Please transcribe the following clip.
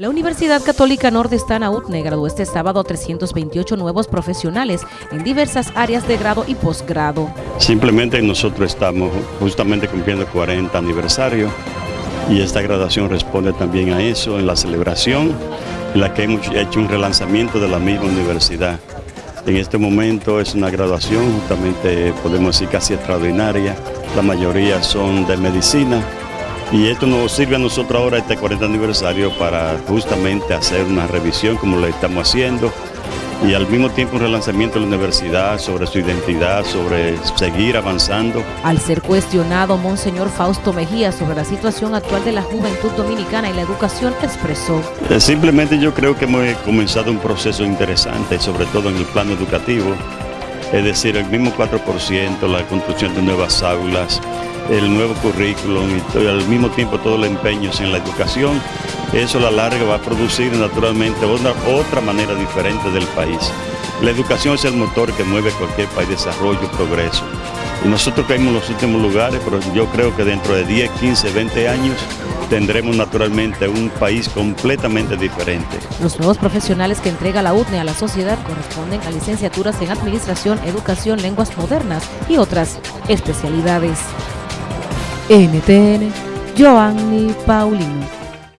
La Universidad Católica Nordestana UTNE graduó este sábado a 328 nuevos profesionales en diversas áreas de grado y posgrado. Simplemente nosotros estamos justamente cumpliendo 40 aniversario y esta graduación responde también a eso, en la celebración en la que hemos hecho un relanzamiento de la misma universidad. En este momento es una graduación justamente podemos decir casi extraordinaria, la mayoría son de medicina, y esto nos sirve a nosotros ahora, este 40 aniversario, para justamente hacer una revisión como lo estamos haciendo y al mismo tiempo un relanzamiento de la universidad sobre su identidad, sobre seguir avanzando. Al ser cuestionado, Monseñor Fausto Mejía sobre la situación actual de la juventud dominicana y la educación, expresó. Eh, simplemente yo creo que hemos comenzado un proceso interesante, sobre todo en el plano educativo, es decir, el mismo 4%, la construcción de nuevas aulas, el nuevo currículum y al mismo tiempo todo el empeño en la educación, eso a la larga va a producir naturalmente otra, otra manera diferente del país. La educación es el motor que mueve cualquier país, desarrollo, progreso. Y nosotros caímos en los últimos lugares, pero yo creo que dentro de 10, 15, 20 años tendremos naturalmente un país completamente diferente. Los nuevos profesionales que entrega la UTNE a la sociedad corresponden a licenciaturas en Administración, Educación, Lenguas Modernas y otras especialidades. NTN, Giovanni Paulino.